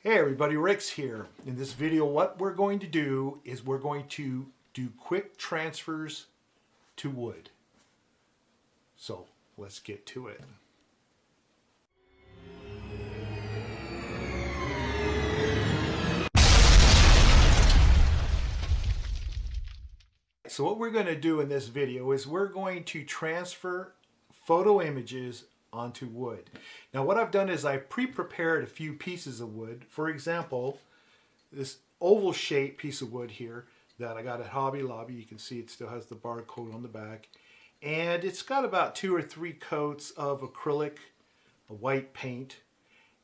Hey everybody, Rick's here. In this video, what we're going to do is we're going to do quick transfers to wood. So let's get to it. So what we're going to do in this video is we're going to transfer photo images onto wood. Now what I've done is I've pre-prepared a few pieces of wood. For example, this oval shaped piece of wood here that I got at Hobby Lobby. You can see it still has the barcode on the back. And it's got about two or three coats of acrylic, a white paint.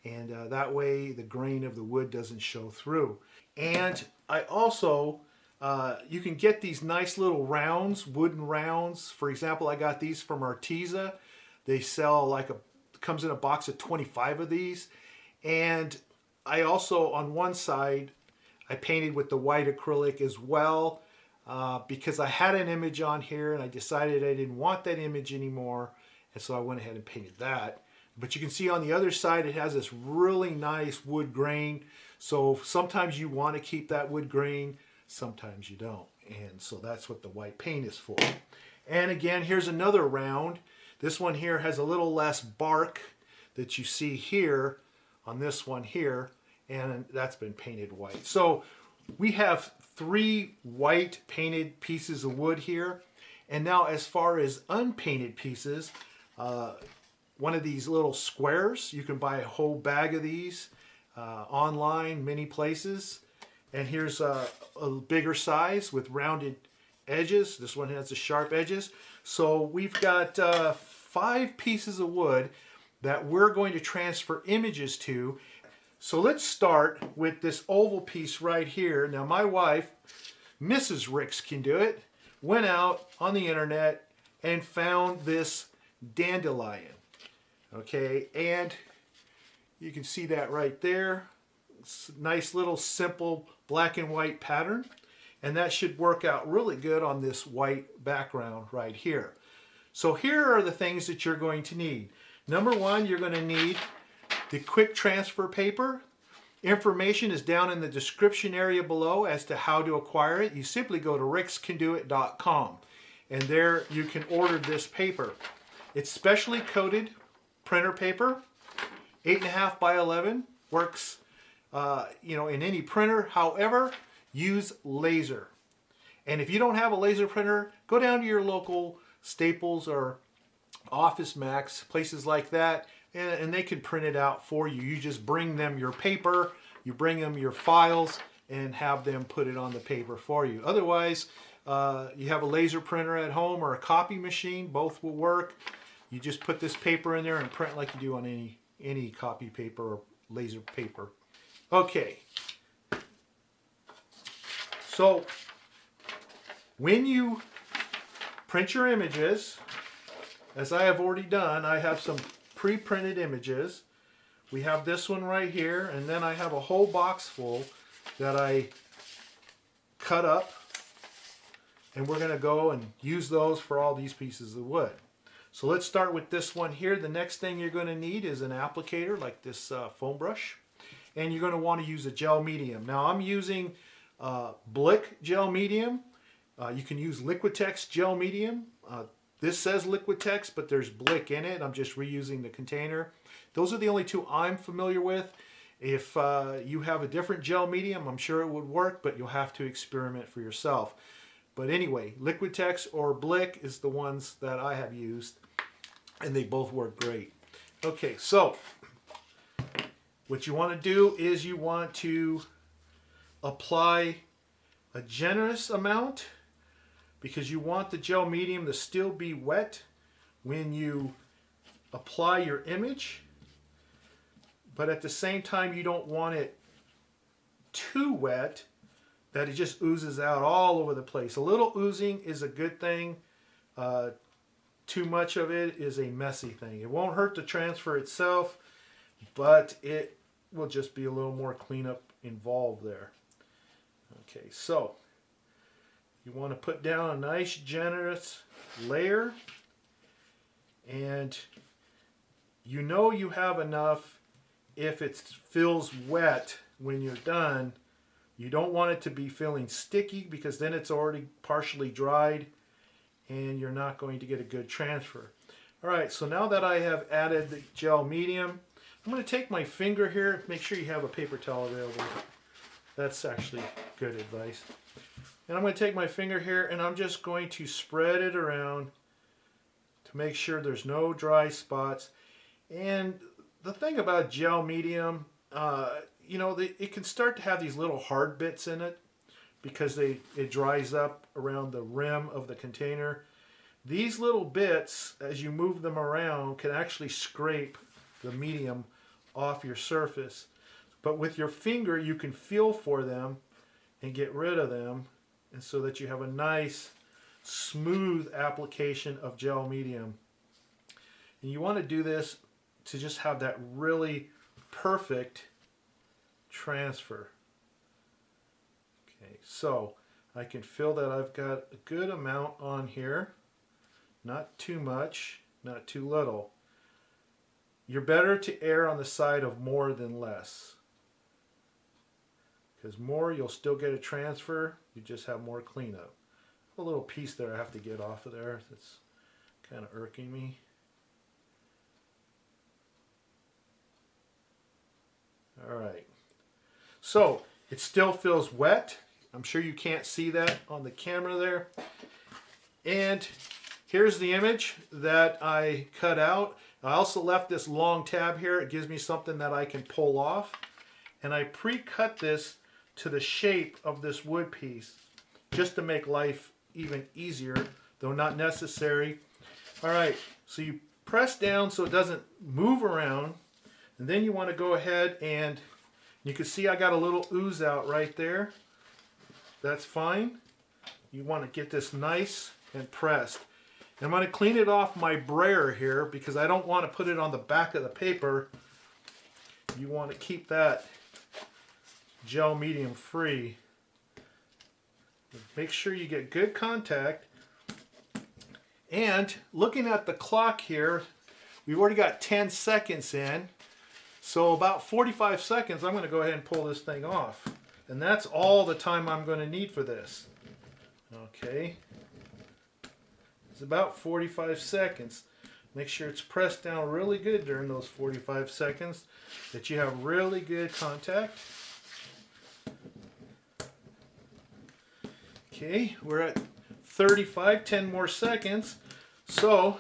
And uh, that way the grain of the wood doesn't show through. And I also, uh, you can get these nice little rounds, wooden rounds. For example, I got these from Arteza. They sell like a, comes in a box of 25 of these. And I also, on one side, I painted with the white acrylic as well uh, because I had an image on here and I decided I didn't want that image anymore. And so I went ahead and painted that. But you can see on the other side, it has this really nice wood grain. So sometimes you want to keep that wood grain, sometimes you don't. And so that's what the white paint is for. And again, here's another round. This one here has a little less bark that you see here on this one here, and that's been painted white. So we have three white painted pieces of wood here. And now as far as unpainted pieces, uh, one of these little squares, you can buy a whole bag of these uh, online, many places. And here's a, a bigger size with rounded edges. This one has the sharp edges. So we've got uh, five pieces of wood that we're going to transfer images to. So let's start with this oval piece right here. Now my wife, Mrs. Ricks can do it, went out on the internet and found this dandelion. Okay, and you can see that right there. Nice little simple black and white pattern and that should work out really good on this white background right here. So here are the things that you're going to need. Number one, you're going to need the quick transfer paper. Information is down in the description area below as to how to acquire it. You simply go to rickscandoit.com and there you can order this paper. It's specially coated printer paper, 8.5 by 11, works uh, you know, in any printer. However, use laser. And if you don't have a laser printer, go down to your local Staples or Office Max, places like that, and, they can print it out for you. You just bring them your paper, you bring them your files, and have them put it on the paper for you. Otherwise, uh, you have a laser printer at home or a copy machine, both will work. You just put this paper in there and print like you do on any, any copy paper or laser paper. Okay, so when you print your images, as I have already done, I have some pre-printed images. We have this one right here, and then I have a whole box full that I cut up, and we're going to go and use those for all these pieces of wood. So let's start with this one here. The next thing you're going to need is an applicator like this uh, foam brush, and you're going to want to use a gel medium. Now I'm using uh, Blick gel medium. Uh, you can use Liquitex gel medium. Uh, this says Liquitex, but there's Blick in it. I'm just reusing the container. Those are the only two I'm familiar with. If uh, you have a different gel medium, I'm sure it would work, but you'll have to experiment for yourself. But anyway, Liquitex or Blick is the ones that I have used, and they both work great. Okay, so what you want to do is you want to apply a generous amount because you want the gel medium to still be wet when you apply your image but at the same time you don't want it too wet that it just oozes out all over the place. A little oozing is a good thing. Uh, too much of it is a messy thing. It won't hurt the transfer itself, but it will just be a little more cleanup involved there. Okay, so you want to put down a nice generous layer and you know you have enough if it feels wet when you're done, you don't want it to be feeling sticky because then it's already partially dried and you're not going to get a good transfer. All right, so now that I have added the gel medium, I'm going to take my finger here. Make sure you have a paper towel available. That's actually good advice. And I'm going to take my finger here and I'm just going to spread it around to make sure there's no dry spots. And the thing about gel medium, uh, you know, the, it can start to have these little hard bits in it because they it dries up around the rim of the container. These little bits, as you move them around, can actually scrape the medium off your surface. But with your finger, you can feel for them and get rid of them and so that you have a nice smooth application of gel medium. And you want to do this to just have that really perfect transfer. Okay, so I can feel that I've got a good amount on here. Not too much, not too little. You're better to err on the side of more than less. Because more, you'll still get a transfer. You just have more cleanup. A little piece there I have to get off of there. That's kind of irking me. All right. So it still feels wet. I'm sure you can't see that on the camera there. And here's the image that I cut out. I also left this long tab here. It gives me something that I can pull off. And I pre-cut this to the shape of this wood piece just to make life even easier, though not necessary. All right, so you press down so it doesn't move around. And then you want to go ahead and you can see I got a little ooze out right there. That's fine. You want to get this nice and pressed. I'm going to clean it off my brayer here because I don't want to put it on the back of the paper. You want to keep that gel medium free. Make sure you get good contact. And looking at the clock here, we've already got 10 seconds in. So about 45 seconds, I'm going to go ahead and pull this thing off. And that's all the time I'm going to need for this. Okay. It's about 45 seconds. Make sure it's pressed down really good during those 45 seconds, that you have really good contact. Okay, we're at 35, 10 more seconds. So,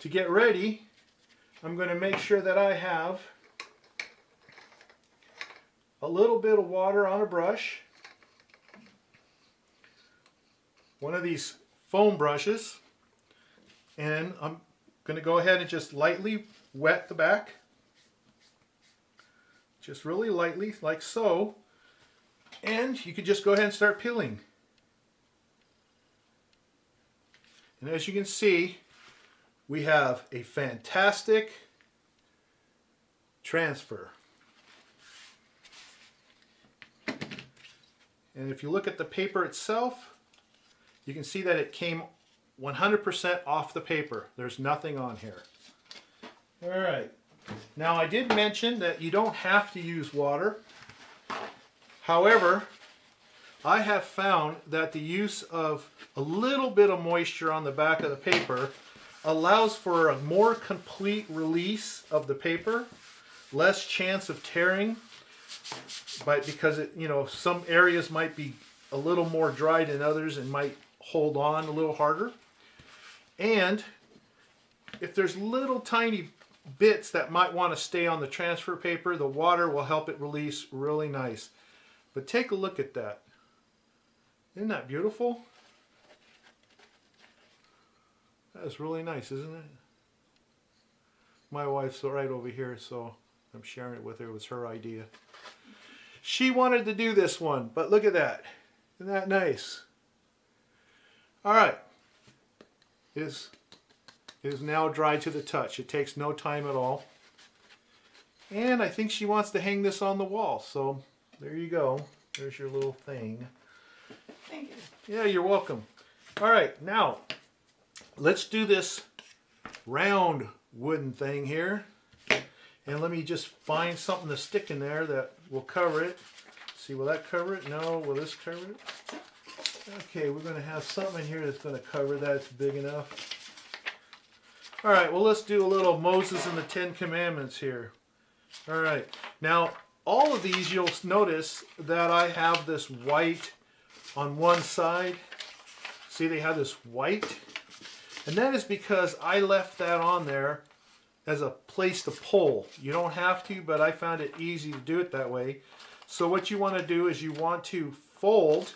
to get ready, I'm going to make sure that I have a little bit of water on a brush, one of these foam brushes. And I'm going to go ahead and just lightly wet the back. Just really lightly like so. And you can just go ahead and start peeling and as you can see we have a fantastic transfer and if you look at the paper itself you can see that it came 100% off the paper. There's nothing on here. All right. Now I did mention that you don't have to use water. However, I have found that the use of a little bit of moisture on the back of the paper allows for a more complete release of the paper, less chance of tearing, but because it, you know, some areas might be a little more dry than others and might hold on a little harder. And if there's little tiny bits that might want to stay on the transfer paper, the water will help it release really nice. But take a look at that. Isn't that beautiful? That is really nice, isn't it? My wife's right over here, so I'm sharing it with her. It was her idea. She wanted to do this one, but look at that. Isn't that nice? All right. It is, it is now dry to the touch. It takes no time at all. And I think she wants to hang this on the wall. So there you go. There's your little thing. Thank you. Yeah, you're welcome. All right, now let's do this round wooden thing here. And let me just find something to stick in there that will cover it. See, will that cover it? No. Will this cover it? Okay, we're going to have something in here that's going to cover that. It's big enough. All right, well, let's do a little Moses and the Ten Commandments here. All right, now all of these you'll notice that I have this white on one side. See, they have this white. And that is because I left that on there as a place to pull. You don't have to, but I found it easy to do it that way. So what you want to do is you want to fold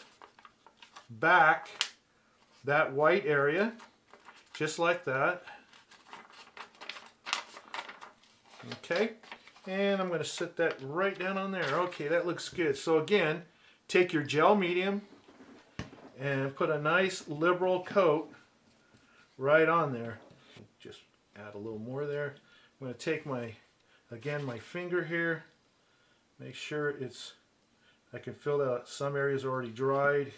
back that white area, just like that. Okay, and I'm going to set that right down on there. Okay, that looks good. So again, take your gel medium and put a nice liberal coat right on there. Just add a little more there. I'm going to take my, again, my finger here, make sure it's, I can feel that some areas are already dried.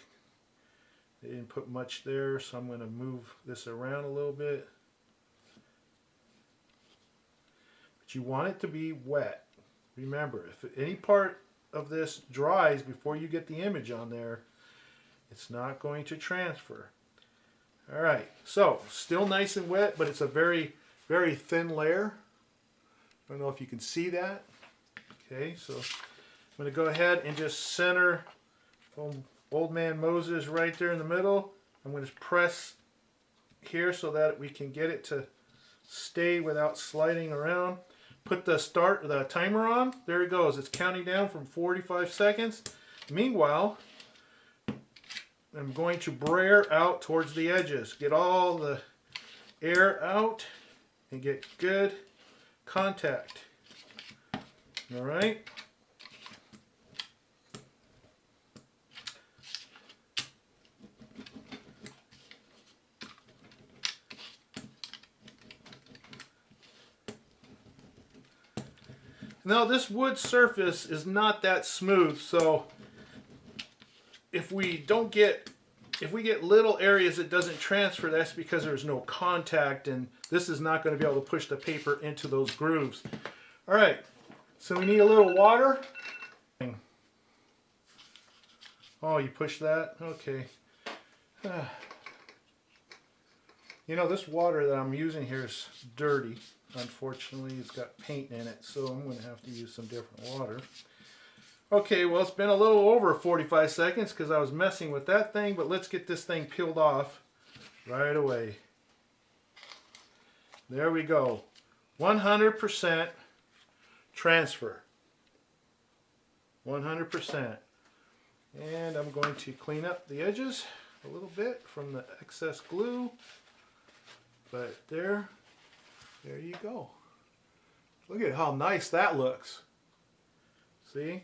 They didn't put much there, so I'm going to move this around a little bit. But you want it to be wet. Remember, if any part of this dries before you get the image on there, it's not going to transfer. All right, so still nice and wet, but it's a very, very thin layer. I don't know if you can see that. Okay, so I'm going to go ahead and just center old man Moses right there in the middle. I'm going to press here so that we can get it to stay without sliding around. Put the start the timer on. There it goes. It's counting down from 45 seconds. Meanwhile, I'm going to brayer out towards the edges. Get all the air out and get good contact. All right. Now this wood surface is not that smooth, so if we don't get, if we get little areas that doesn't transfer, that's because there's no contact and this is not going to be able to push the paper into those grooves. All right, so we need a little water. Oh, you push that? Okay. You know, this water that I'm using here is dirty. Unfortunately, it's got paint in it, so I'm going to have to use some different water. Okay, well, it's been a little over 45 seconds because I was messing with that thing, but let's get this thing peeled off right away. There we go. 100% transfer. 100%. And I'm going to clean up the edges a little bit from the excess glue. But there, there you go. Look at how nice that looks. See?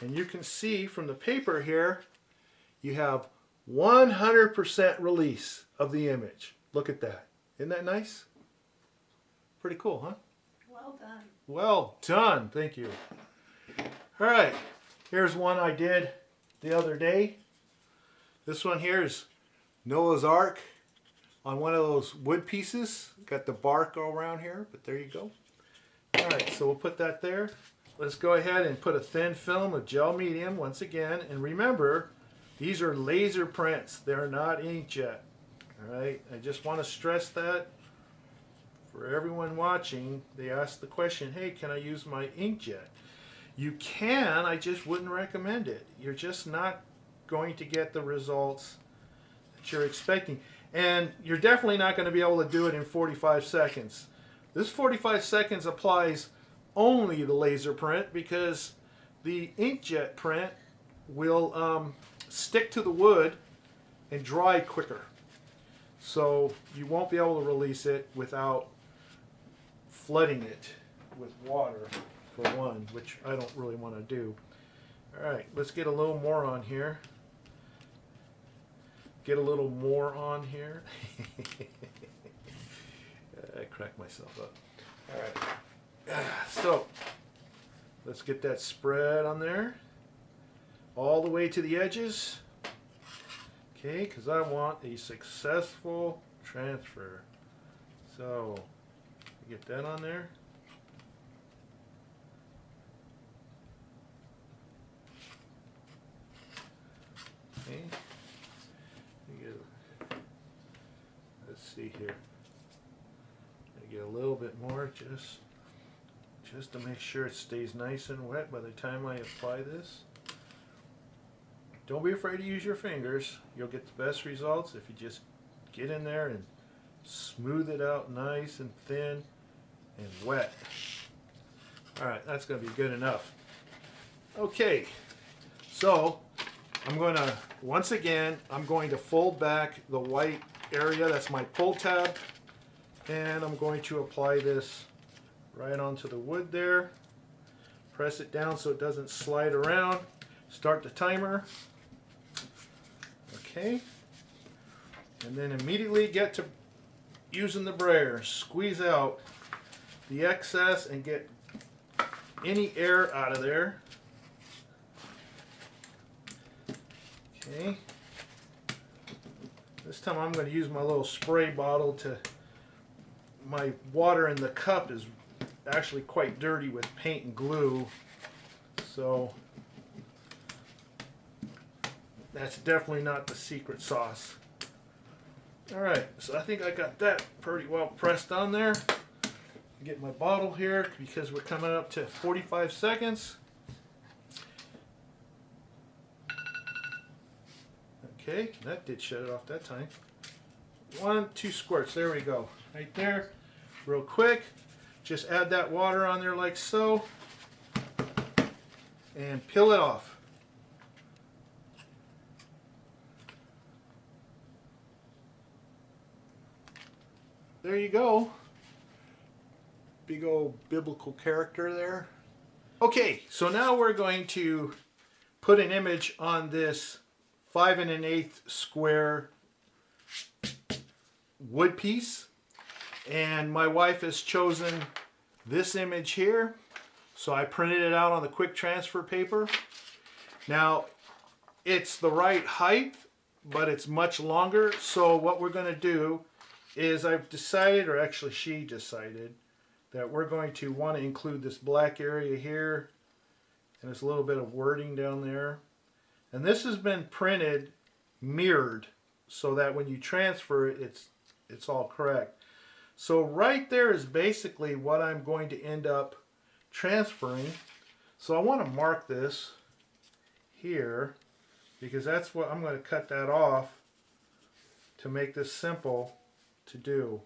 And you can see from the paper here, you have 100% release of the image. Look at that. Isn't that nice? Pretty cool, huh? Well done. Well done. Thank you. All right. Here's one I did the other day. This one here is Noah's Ark on one of those wood pieces. Got the bark all around here, but there you go. All right, so we'll put that there. Let's go ahead and put a thin film of gel medium once again. And remember, these are laser prints. They're not inkjet. All right, I just want to stress that for everyone watching. They ask the question, hey, can I use my inkjet? You can, I just wouldn't recommend it. You're just not going to get the results that you're expecting. And you're definitely not going to be able to do it in 45 seconds. This 45 seconds applies only the laser print because the inkjet print will um, stick to the wood and dry quicker. So you won't be able to release it without flooding it with water for one, which I don't really want to do. All right, let's get a little more on here get a little more on here. I crack myself up. All right. So let's get that spread on there all the way to the edges. Okay, because I want a successful transfer. So get that on there. Okay. Let's see here. I get a little bit more just just to make sure it stays nice and wet by the time I apply this. Don't be afraid to use your fingers. You'll get the best results if you just get in there and smooth it out nice and thin and wet. Alright, that's going to be good enough. Okay, so I'm going to, once again, I'm going to fold back the white area. That's my pull tab. And I'm going to apply this right onto the wood there. Press it down so it doesn't slide around. Start the timer. Okay. And then immediately get to using the brayer. Squeeze out the excess and get any air out of there. Okay. This time I'm going to use my little spray bottle to my water in the cup is actually quite dirty with paint and glue. So that's definitely not the secret sauce. Alright, so I think I got that pretty well pressed on there. Get my bottle here because we're coming up to 45 seconds. Okay, that did shut it off that time. One, two squirts, there we go. Right there, real quick. Just add that water on there like so. And peel it off. There you go. Big old biblical character there. Okay, so now we're going to put an image on this five and an eighth square wood piece. And my wife has chosen this image here. So I printed it out on the quick transfer paper. Now, it's the right height, but it's much longer. So what we're going to do is I've decided, or actually she decided, that we're going to want to include this black area here and a little bit of wording down there. And this has been printed mirrored so that when you transfer it, it's, it's all correct. So right there is basically what I'm going to end up transferring. So I want to mark this here because that's what I'm going to cut that off to make this simple to do.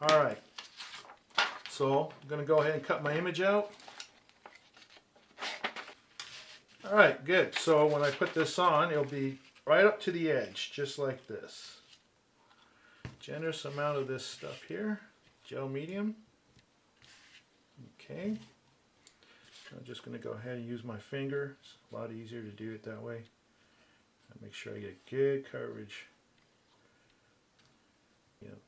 All right, so I'm going to go ahead and cut my image out. All right, good. So when I put this on, it'll be right up to the edge, just like this. Generous amount of this stuff here, gel medium. Okay. I'm just going to go ahead and use my finger. It's a lot easier to do it that way. Make sure I get good coverage. Yep.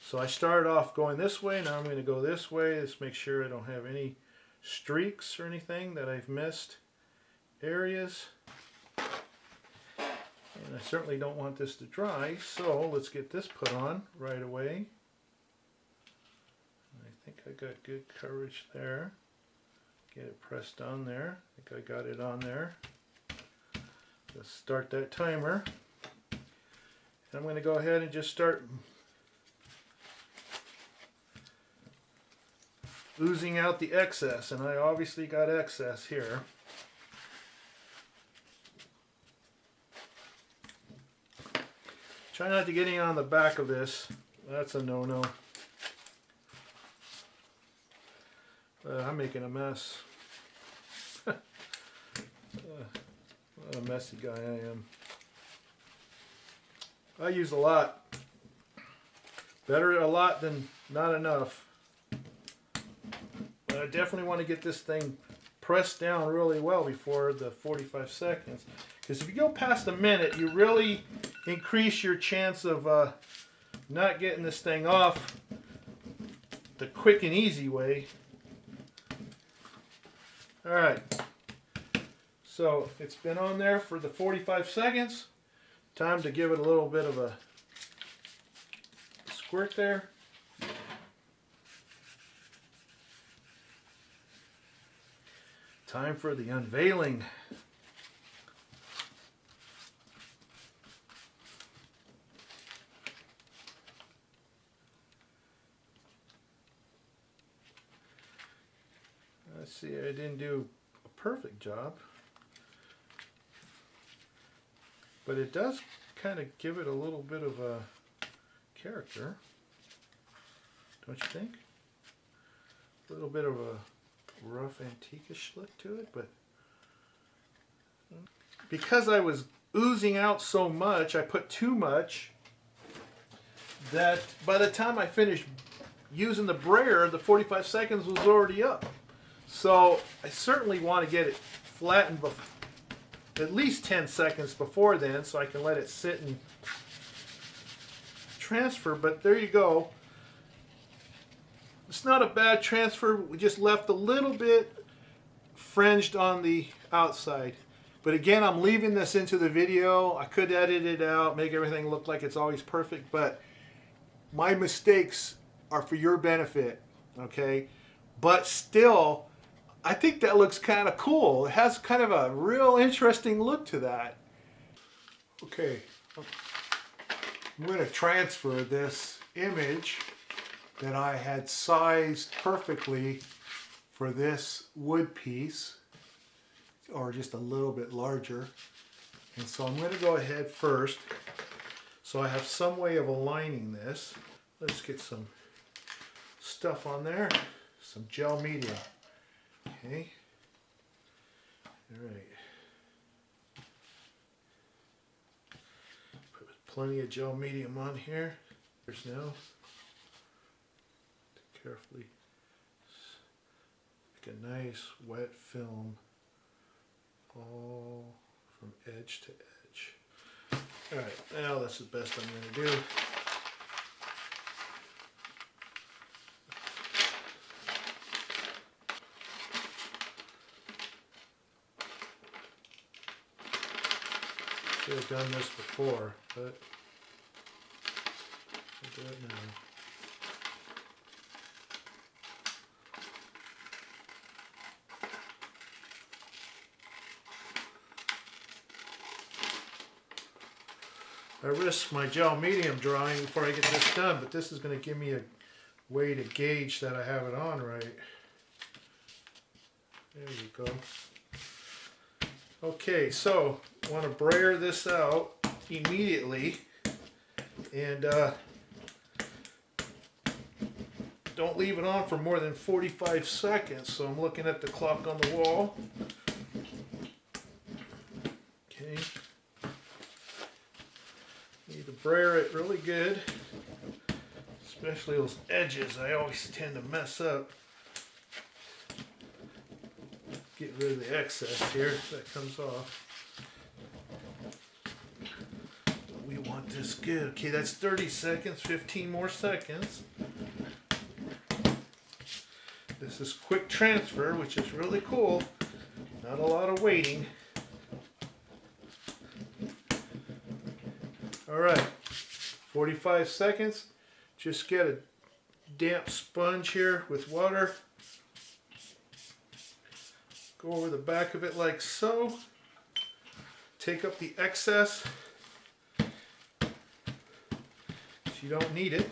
So I started off going this way, now I'm going to go this way. Let's make sure I don't have any streaks or anything that I've missed areas. And I certainly don't want this to dry, so let's get this put on right away. I think I got good coverage there. Get it pressed on there. I think I got it on there. Let's start that timer. And I'm going to go ahead and just start oozing out the excess, and I obviously got excess here. Try not to get any on the back of this. That's a no-no. Uh, I'm making a mess. uh, what a messy guy I am. I use a lot. Better a lot than not enough. But I definitely want to get this thing pressed down really well before the 45 seconds. Because if you go past a minute, you really increase your chance of uh, not getting this thing off the quick and easy way. Alright, so it's been on there for the 45 seconds. Time to give it a little bit of a squirt there. Time for the unveiling. See, I didn't do a perfect job. But it does kind of give it a little bit of a character. Don't you think? A little bit of a rough antiquish look to it, but because I was oozing out so much, I put too much that by the time I finished using the brayer, the 45 seconds was already up. So I certainly want to get it flattened at least 10 seconds before then so I can let it sit and transfer. But there you go. It's not a bad transfer. We just left a little bit fringed on the outside. But again, I'm leaving this into the video. I could edit it out, make everything look like it's always perfect, but my mistakes are for your benefit, okay? But still, I think that looks kind of cool. It has kind of a real interesting look to that. Okay, I'm going to transfer this image that I had sized perfectly for this wood piece or just a little bit larger. And so I'm going to go ahead first. So I have some way of aligning this. Let's get some stuff on there. Some gel medium. Okay. All right. Put plenty of gel medium on here. There's now. Carefully. make a nice wet film all from edge to edge. All right, now that's the best I'm going to do. Should have done this before, but I'll do it now. I risk my gel medium drying before I get this done, but this is going to give me a way to gauge that I have it on right. There you go. Okay, so I want to brayer this out immediately and uh, don't leave it on for more than 45 seconds. So I'm looking at the clock on the wall. Okay. Need to brayer it really good, especially those edges. I always tend to mess up. Get rid of the excess here that comes off. Want this good. Okay, that's 30 seconds, 15 more seconds. This is quick transfer, which is really cool. Not a lot of waiting. All right, 45 seconds. Just get a damp sponge here with water. Go over the back of it like so. Take up the excess. You don't need it.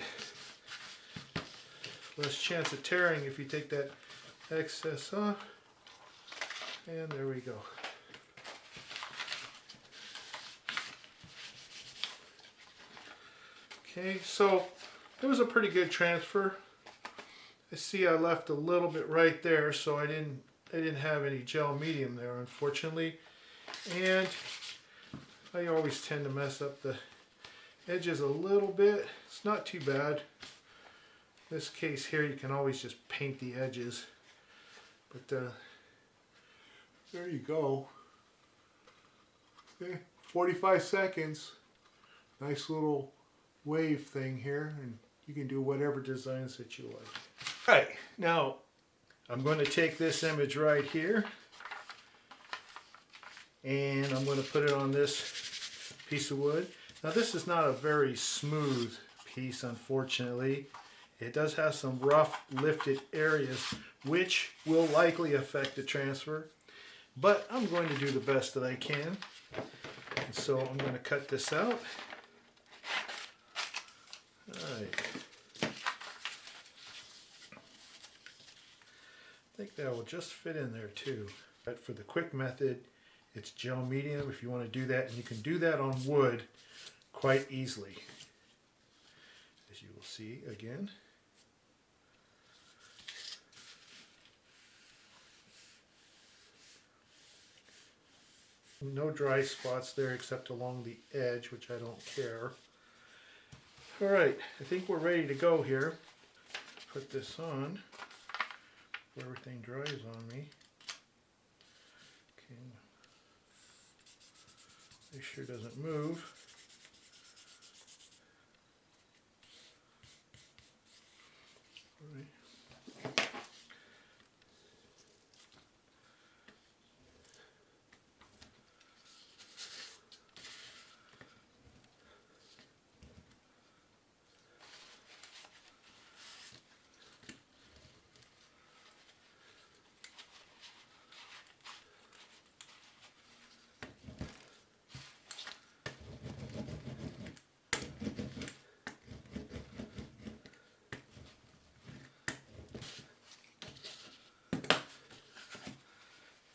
Less chance of tearing if you take that excess off. And there we go. Okay, so it was a pretty good transfer. I see I left a little bit right there, so I didn't I didn't have any gel medium there, unfortunately. And I always tend to mess up the edges a little bit. It's not too bad. this case here, you can always just paint the edges. But uh, there you go. Okay, 45 seconds. Nice little wave thing here. And you can do whatever designs that you like. All right, now I'm going to take this image right here and I'm going to put it on this piece of wood. Now this is not a very smooth piece unfortunately. It does have some rough lifted areas which will likely affect the transfer but I'm going to do the best that I can. And so I'm going to cut this out. All right. think that will just fit in there too. But for the quick method, it's gel medium if you want to do that. And you can do that on wood quite easily. As you will see again. No dry spots there except along the edge, which I don't care. All right, I think we're ready to go here. Put this on everything dries on me. Okay. Make sure doesn't move. All right.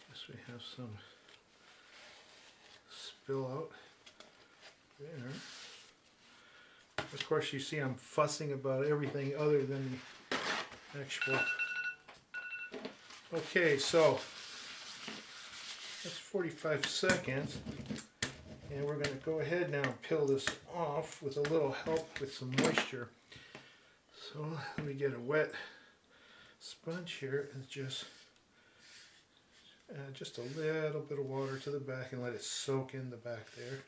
Guess we have some spill out there. Of course, you see I'm fussing about everything other than the actual. Okay, so that's 45 seconds. And we're going to go ahead now and peel this off with a little help with some moisture. So let me get a wet sponge here and just just a little bit of water to the back and let it soak in the back there.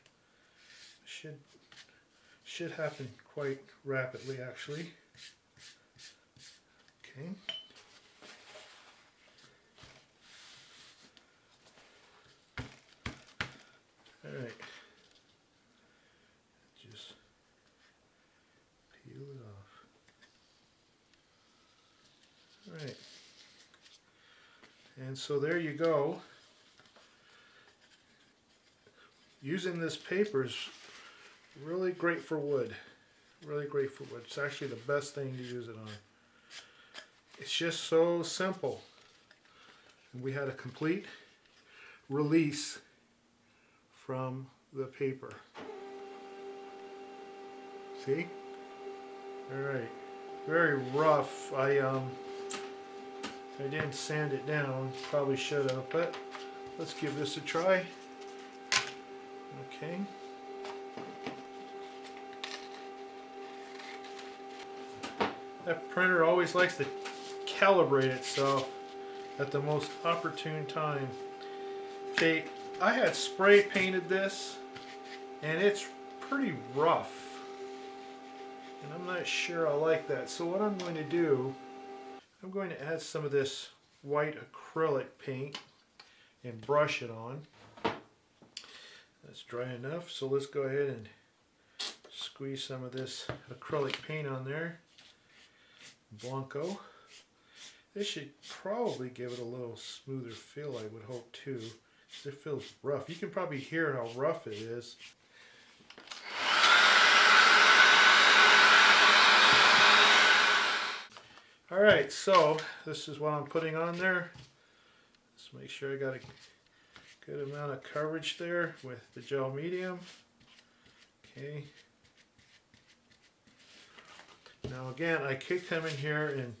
Should should happen quite rapidly actually. Okay. All right. Just peel it off. All right. And so there you go. Using this paper is really great for wood. Really great for wood. It's actually the best thing to use it on. It's just so simple. And we had a complete release from the paper. See? All right. Very rough. I um I didn't sand it down. Probably should have, but let's give this a try. Okay. That printer always likes to calibrate itself at the most opportune time. Okay, I had spray painted this and it's pretty rough. And I'm not sure I like that. So what I'm going to do, I'm going to add some of this white acrylic paint and brush it on. That's dry enough, so let's go ahead and squeeze some of this acrylic paint on there. Blanco. This should probably give it a little smoother feel, I would hope too. It feels rough. You can probably hear how rough it is. All right, so this is what I'm putting on there. Let's make sure I got a good amount of coverage there with the gel medium. Okay. Now again, I could come in here and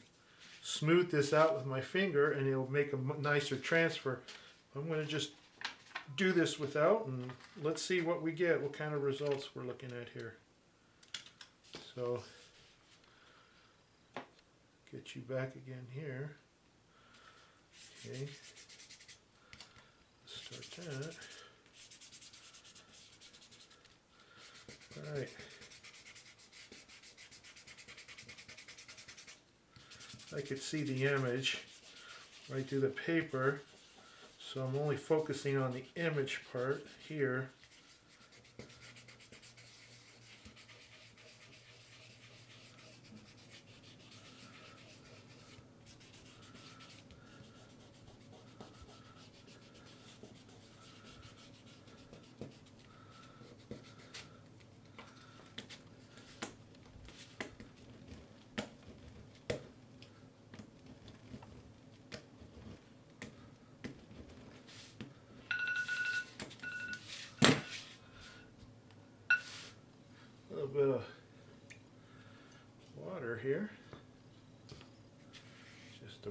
smooth this out with my finger and it'll make a nicer transfer. I'm going to just do this without and let's see what we get, what kind of results we're looking at here. So, get you back again here. Okay, start that. All right. I could see the image right through the paper. So I'm only focusing on the image part here.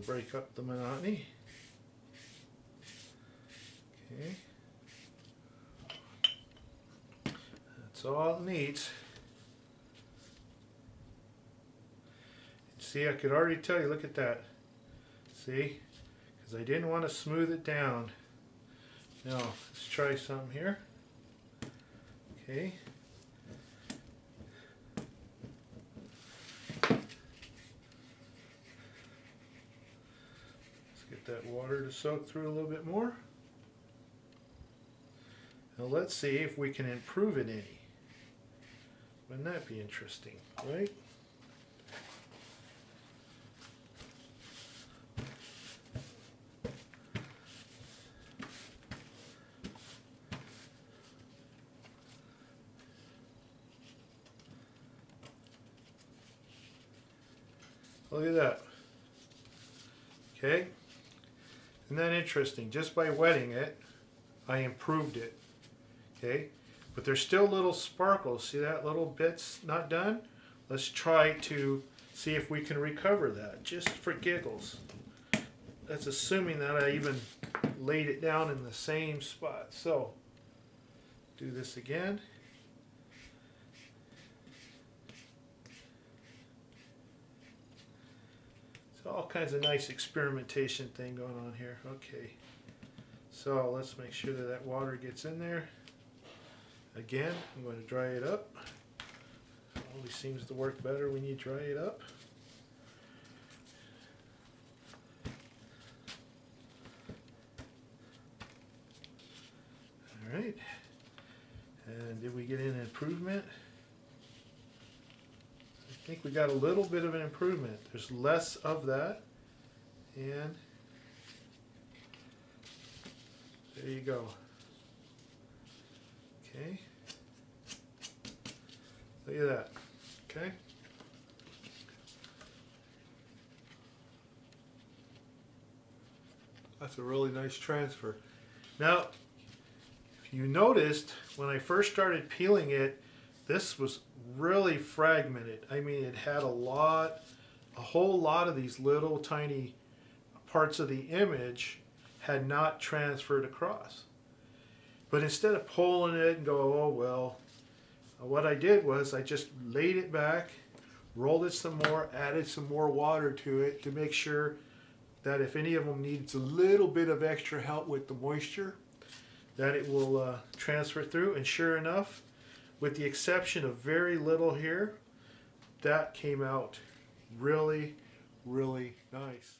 Break up the monotony. Okay. That's all it needs. See, I could already tell you, look at that. See? Because I didn't want to smooth it down. Now, let's try something here. Okay. Let's get that water to soak through a little bit more. Now let's see if we can improve it any. Wouldn't that be interesting, right? Look at that. Okay. Isn't that interesting? Just by wetting it, I improved it. Okay. But there's still little sparkles. See that little bit's not done? Let's try to see if we can recover that, just for giggles. That's assuming that I even laid it down in the same spot. So, do this again. All kinds of nice experimentation thing going on here. Okay. So let's make sure that that water gets in there. Again, I'm going to dry it up. Always seems to work better when you dry it up. All right. And did we get an improvement? I think we got a little bit of an improvement. There's less of that. And there you go. Okay. Look at that. Okay. That's a really nice transfer. Now, if you noticed, when I first started peeling it, this was really fragmented. I mean, it had a lot, a whole lot of these little tiny parts of the image had not transferred across. But instead of pulling it and go, oh well, what I did was I just laid it back, rolled it some more, added some more water to it to make sure that if any of them needs a little bit of extra help with the moisture, that it will uh, transfer through. And sure enough, with the exception of very little here, that came out really, really nice.